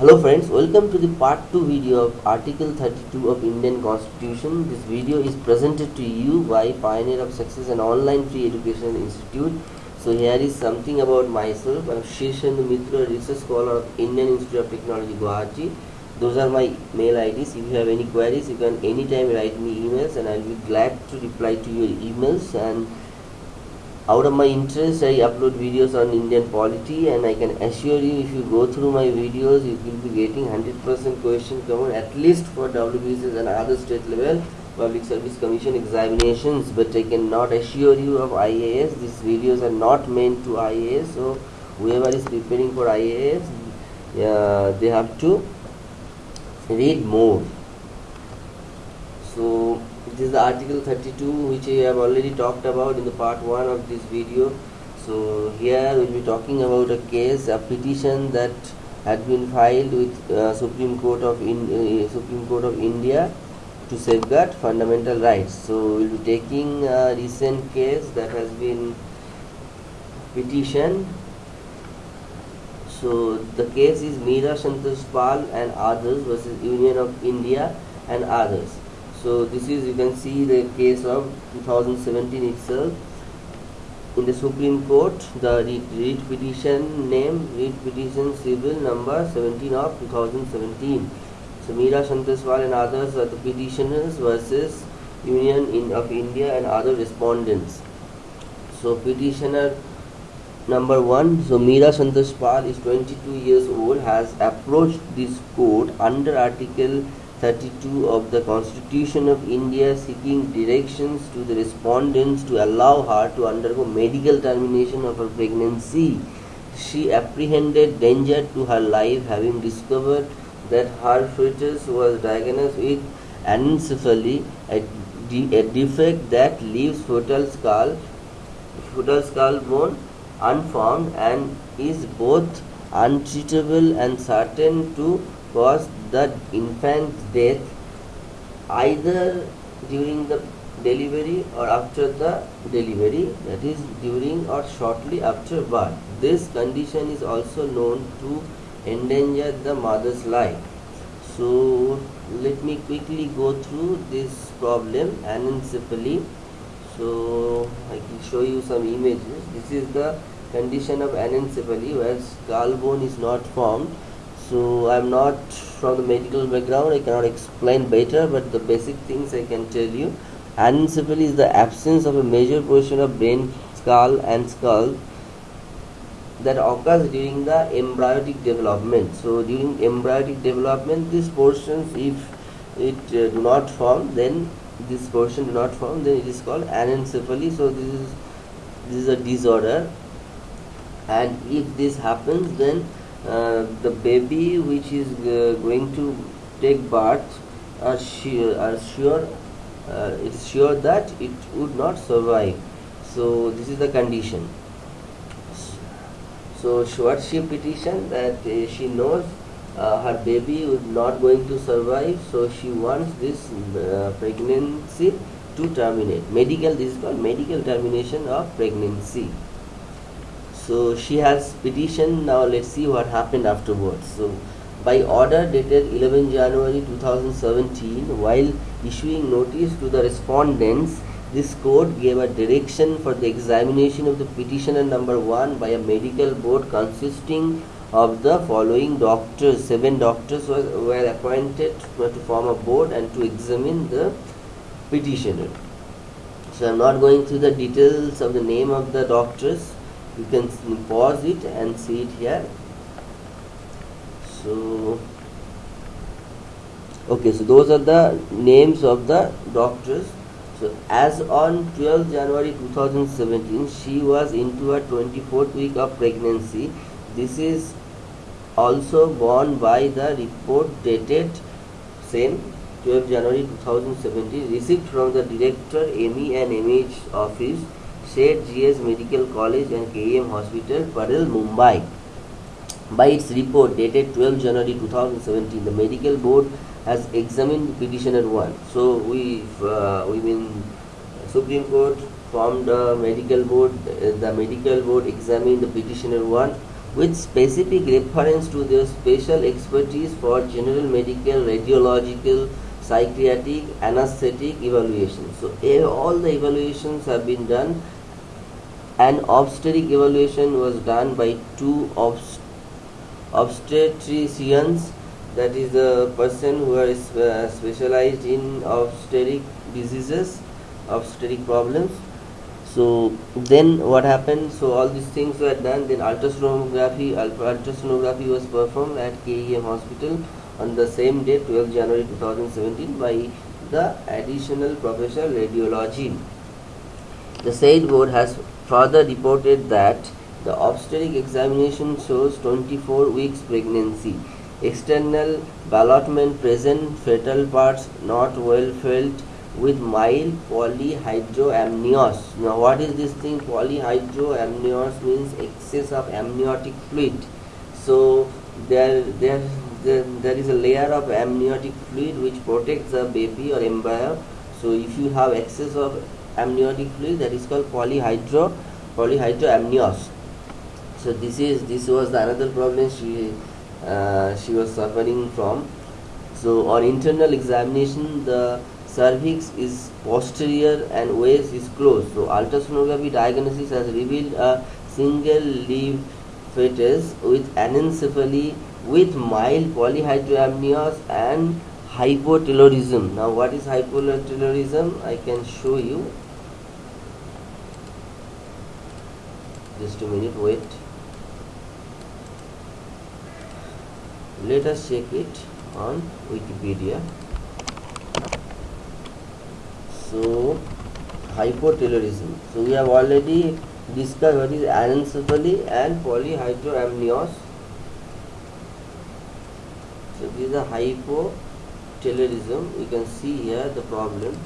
Hello friends, welcome to the part 2 video of Article 32 of Indian Constitution. This video is presented to you by Pioneer of Success and Online Free Education Institute. So here is something about myself. I am Shirchendu Mitra, Research Scholar of Indian Institute of Technology, Guwahati. Those are my mail IDs. If you have any queries, you can anytime write me emails and I will be glad to reply to your emails and out of my interest I upload videos on Indian polity and I can assure you if you go through my videos you will be getting 100% question common at least for WBCS and other state level public service commission examinations. But I cannot assure you of IAS these videos are not meant to IAS so whoever is preparing for IAS uh, they have to read more. So this is the article 32 which I have already talked about in the part 1 of this video. So here we will be talking about a case a petition that had been filed with uh, Supreme Court of in, uh, Supreme Court of India to safeguard fundamental rights. So we will be taking a recent case that has been petition so the case is Meera Santosh Pal and others versus Union of India and others so this is you can see the case of 2017 itself. In the Supreme Court the writ petition name writ petition civil number 17 of 2017 so Meera Santosh Pal and others are the petitioners versus Union in, of India and other respondents. So petitioner number one so Meera Santosh is 22 years old has approached this court under article 32 of the Constitution of India seeking directions to the respondents to allow her to undergo medical termination of her pregnancy. She apprehended danger to her life having discovered that her fetus was diagnosed with anencephaly, a, de a defect that leaves fetal skull, fetal skull bone unformed and is both untreatable and certain to cause the infant's death either during the delivery or after the delivery that is during or shortly after birth. This condition is also known to endanger the mother's life. So let me quickly go through this problem anencephaly so i can show you some images. This is the condition of anencephaly where skull bone is not formed so I'm not from the medical background I cannot explain better but the basic things I can tell you. Anencephaly is the absence of a major portion of brain skull and skull that occurs during the embryonic development. So during embryonic development these portions if it uh, do not form then this portion do not form then it is called anencephaly. So this is this is a disorder. And if this happens then uh, the baby which is uh, going to take birth are sure, are sure uh, it's sure that it would not survive. So this is the condition. So what she petition that she knows uh, her baby would not going to survive so she wants this uh, pregnancy to terminate. Medical this is called medical termination of pregnancy so she has petitioned now let's see what happened afterwards. So by order dated 11 January 2017 while issuing notice to the respondents this court gave a direction for the examination of the petitioner number one by a medical board consisting of the following doctors. Seven doctors were, were appointed to form a board and to examine the petitioner. So i'm not going through the details of the name of the doctors you can pause it and see it here. So okay so those are the names of the doctors. So as on 12 January 2017 she was into her 24th week of pregnancy. This is also borne by the report dated same 12 January 2017 received from the director ME and MH office Seth GS Medical College and KEM Hospital, Parel, Mumbai. By its report dated 12 January 2017, the medical board has examined petitioner 1. So we, uh, we mean Supreme Court formed a medical board, uh, the medical board examined the petitioner 1 with specific reference to their special expertise for general medical, radiological, psychiatric, anesthetic evaluation. So all the evaluations have been done. An obstetric evaluation was done by two obst obstetricians that is the person who is uh, specialized in obstetric diseases obstetric problems. So then what happened? So all these things were done. Then ultrasonography ultrasonography was performed at KEM hospital on the same day 12 January 2017 by the additional professor radiology the said board has further reported that the obstetric examination shows 24 weeks pregnancy external ballotment present fetal parts not well felt with mild polyhydramnios. Now what is this thing polyhydramnios means excess of amniotic fluid. So there, there, there, there is a layer of amniotic fluid which protects the baby or embryo. So if you have excess of amniotic fluid that is called polyhydro polyhydramnios. So this is this was the another problem she uh, she was suffering from. So on internal examination the cervix is posterior and waist is closed. So ultrasonography diagnosis has revealed a single leaf fetus with anencephaly with mild polyhydramnios and hypotelorism. Now what is hypotelorism? I can show you. Just a minute, wait. Let us check it on Wikipedia. So hypotelorism. So we have already discussed what is anencephaly and polyhydramnios so this is a hypotelorism. You can see here the problem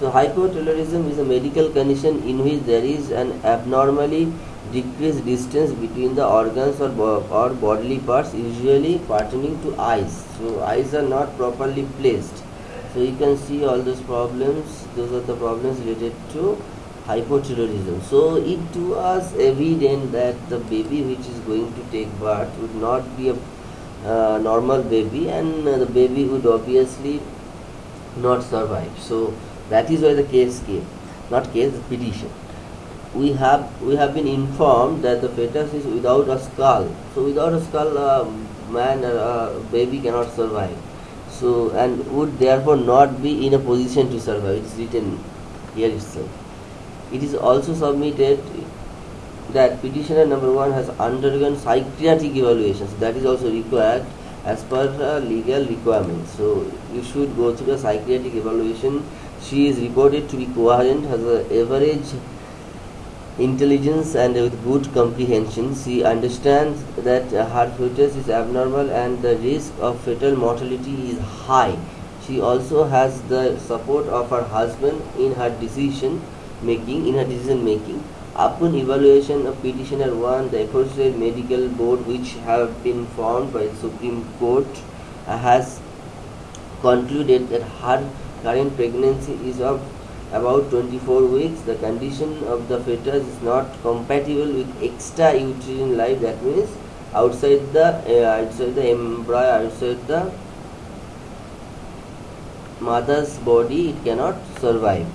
so hypotelorism is a medical condition in which there is an abnormally decreased distance between the organs or, bo or bodily parts usually pertaining to eyes. So eyes are not properly placed. So you can see all those problems. Those are the problems related to hypotelorism so it was evident that the baby which is going to take birth would not be a uh, normal baby and the baby would obviously not survive. So that is why the case came not case the petition. We have we have been informed that the fetus is without a skull. So without a skull a man or a baby cannot survive. So and would therefore not be in a position to survive. It is written here itself. It is also submitted that petitioner number one has undergone psychiatric evaluations. That is also required as per legal requirements. So you should go through a psychiatric evaluation she is reported to be coherent has an average intelligence and with good comprehension. She understands that her fetus is abnormal and the risk of fetal mortality is high. She also has the support of her husband in her decision making in her decision making. Upon evaluation of petitioner 1 the aforesaid medical board which have been formed by the supreme court has concluded that her current pregnancy is of about 24 weeks. The condition of the fetus is not compatible with extra uterine life that means outside the uh, outside the embryo outside the mother's body it cannot survive.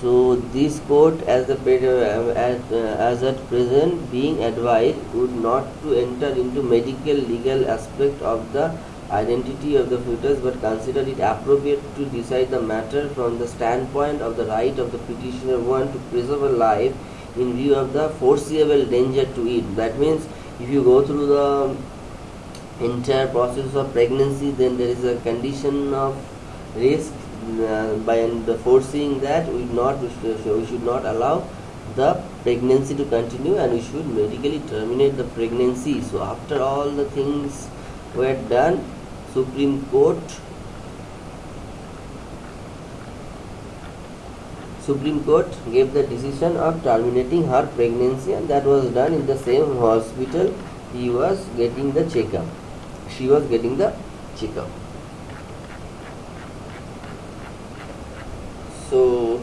So this court as the uh, as, uh, as at present being advised would not to enter into medical legal aspect of the identity of the fetus but consider it appropriate to decide the matter from the standpoint of the right of the petitioner one to preserve a life in view of the foreseeable danger to it. That means if you go through the entire process of pregnancy then there is a condition of risk uh, by the foreseeing that we not we should not allow the pregnancy to continue and we should medically terminate the pregnancy. So after all the things were done Supreme Court Supreme Court gave the decision of terminating her pregnancy and that was done in the same hospital. He was getting the checkup. She was getting the checkup. So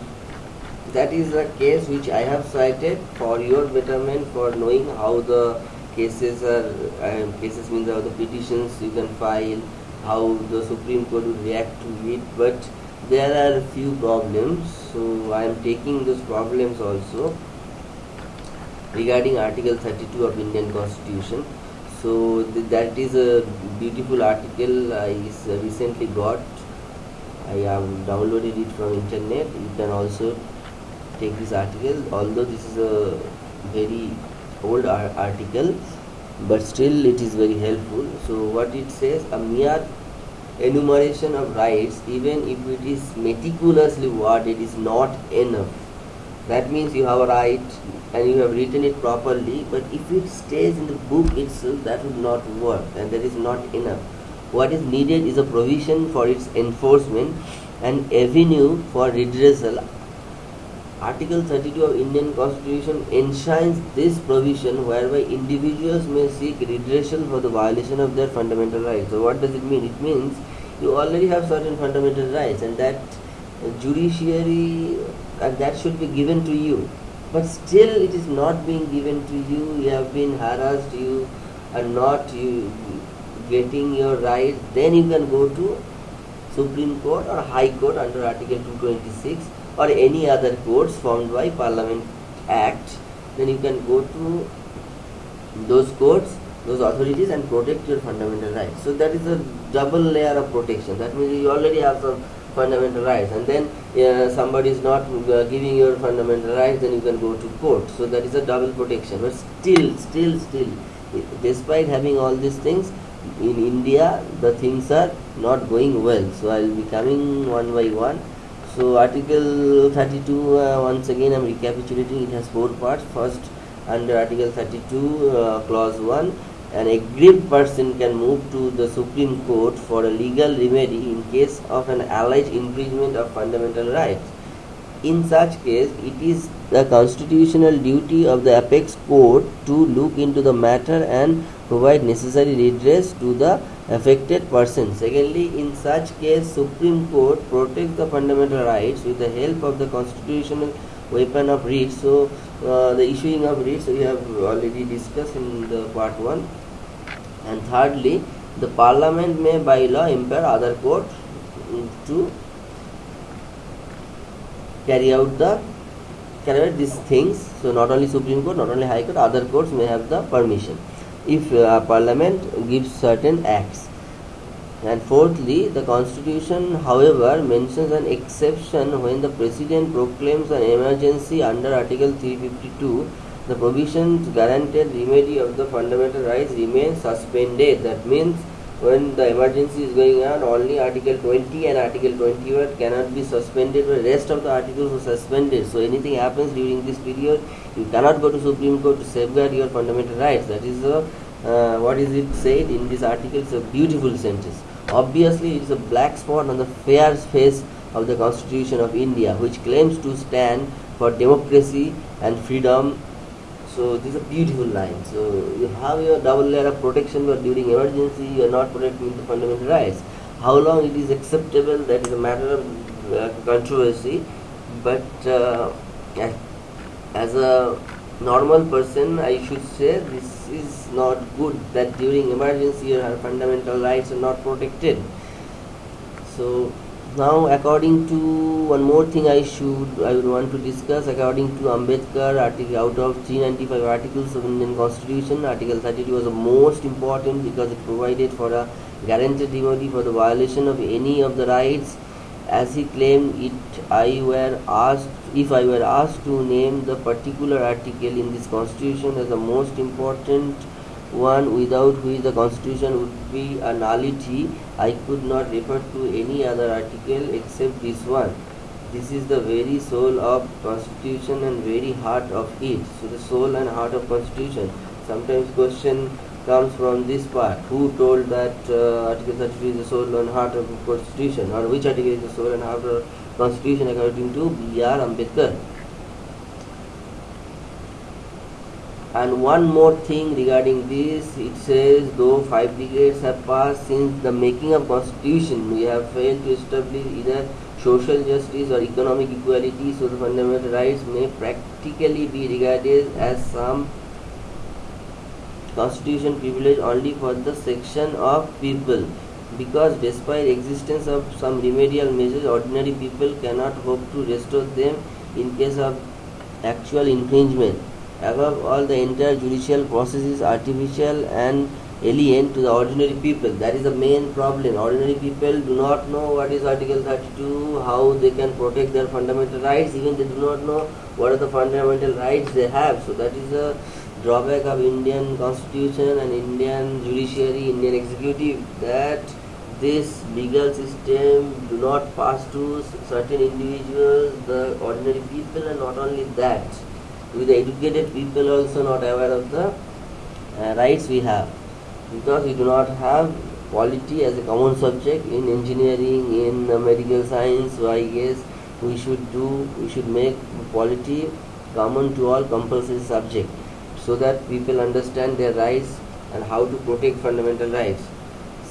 that is the case which I have cited for your betterment for knowing how the cases are um, cases means how the petitions you can file how the Supreme Court will react to it but there are a few problems. So I am taking those problems also regarding article 32 of Indian constitution. So th that is a beautiful article uh, I recently got I have downloaded it from internet. You can also take this article although this is a very old article but still it is very helpful. So what it says a mere enumeration of rights even if it is meticulously worded is not enough. That means you have a right and you have written it properly but if it stays in the book itself that would not work and that is not enough. What is needed is a provision for its enforcement and avenue for redressal article 32 of indian constitution enshrines this provision whereby individuals may seek redressal for the violation of their fundamental rights. So what does it mean? It means you already have certain fundamental rights and that judiciary and that should be given to you. But still it is not being given to you. You have been harassed. You are not you getting your rights, then you can go to supreme court or high court under article 226 or any other courts formed by parliament act then you can go to those courts those authorities and protect your fundamental rights. So that is a double layer of protection. That means you already have some fundamental rights and then uh, somebody is not uh, giving your fundamental rights then you can go to court. So that is a double protection. But still still still despite having all these things in India the things are not going well. So I will be coming one by one so article 32 uh, once again I am recapitulating it has four parts first under article 32 uh, clause 1 an aggrieved person can move to the Supreme Court for a legal remedy in case of an alleged infringement of fundamental rights. In such case, it is the constitutional duty of the apex court to look into the matter and provide necessary redress to the affected person. Secondly, in such case, Supreme Court protects the fundamental rights with the help of the constitutional weapon of writ. So, uh, the issuing of writs we have already discussed in the part 1 and thirdly the parliament may by law impair other court to carry out the carry out these things so not only supreme court not only high court other courts may have the permission if uh, parliament gives certain acts and fourthly the constitution however mentions an exception when the president proclaims an emergency under article 352 the provisions guaranteed remedy of the fundamental rights remain suspended. That means when the emergency is going on, only Article 20 and Article 21 cannot be suspended, but rest of the articles are suspended. So anything happens during this period, you cannot go to Supreme Court to safeguard your fundamental rights. That is a, uh, what is it said in this article? It's a beautiful sentence. Obviously, it is a black spot on the fair face of the Constitution of India, which claims to stand for democracy and freedom so this is a beautiful line so you have your double layer of protection but during emergency you are not protecting the fundamental rights how long it is acceptable that is a matter of uh, controversy but uh, as a normal person I should say this is not good that during emergency your fundamental rights are not protected. So now according to one more thing I should I would want to discuss according to Ambedkar article out of 395 articles of Indian Constitution article 32 was the most important because it provided for a guaranteed remedy for the violation of any of the rights. As he claimed it I were asked if I were asked to name the particular article in this constitution as the most important one without which the constitution would be a nullity I could not refer to any other article except this one. This is the very soul of constitution and very heart of it. So the soul and heart of constitution. Sometimes question comes from this part. Who told that uh, article 33 is the soul and heart of constitution? Or which article is the soul and heart of constitution according to B.R. Ambedkar and one more thing regarding this it says though five decades have passed since the making of constitution we have failed to establish either social justice or economic equality so the fundamental rights may practically be regarded as some constitution privilege only for the section of people because despite existence of some remedial measures ordinary people cannot hope to restore them in case of actual infringement. Above all the entire judicial process is artificial and alien to the ordinary people. That is the main problem. Ordinary people do not know what is article 32 how they can protect their fundamental rights. Even they do not know what are the fundamental rights they have. So that is a drawback of indian constitution and indian judiciary indian executive that this legal system do not pass to certain individuals the ordinary people and not only that with the educated people also not aware of the uh, rights we have. Because we do not have quality as a common subject in engineering in uh, medical science so i guess we should do we should make quality common to all compulsory subject so that people understand their rights and how to protect fundamental rights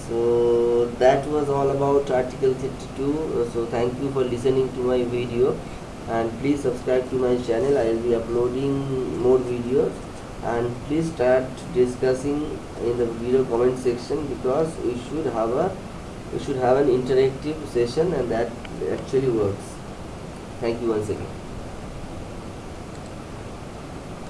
so that was all about article 32 uh, so thank you for listening to my video. And please subscribe to my channel. I will be uploading more videos. And please start discussing in the video comment section because we should have a we should have an interactive session and that actually works. Thank you once again